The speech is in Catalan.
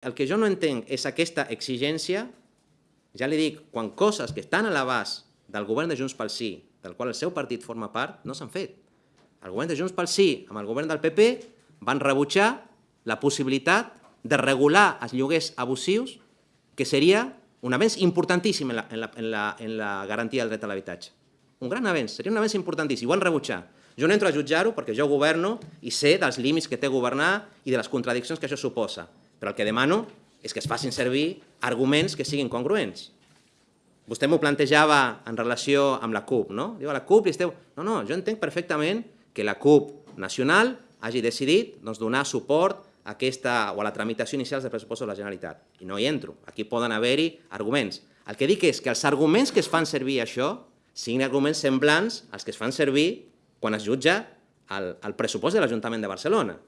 El que jo no entenc és aquesta exigència, ja li dic, quan coses que estan a l'abast del govern de Junts pel Sí, del qual el seu partit forma part, no s'han fet. El govern de Junts pel Sí, amb el govern del PP, van rebutjar la possibilitat de regular els lloguers abusius, que seria un avenç importantíssim en la, en la, en la, en la garantia del dret a l'habitatge. Un gran avenç, seria un avenç importantíssim, ho van rebutjar. Jo no entro a jutjar-ho perquè jo governo i sé dels límits que té governar i de les contradiccions que això suposa però el que demano és que es facin servir arguments que siguin congruents. Vostè m'ho plantejava en relació amb la CUP, no? Diu, a la CUP li esteu... No, no, jo entenc perfectament que la CUP nacional hagi decidit doncs, donar suport a aquesta, o a la tramitació inicial de pressupostos de la Generalitat. I no hi entro. Aquí poden haver-hi arguments. El que dic és que els arguments que es fan servir això siguin arguments semblants als que es fan servir quan es jutja el, el pressupost de l'Ajuntament de Barcelona.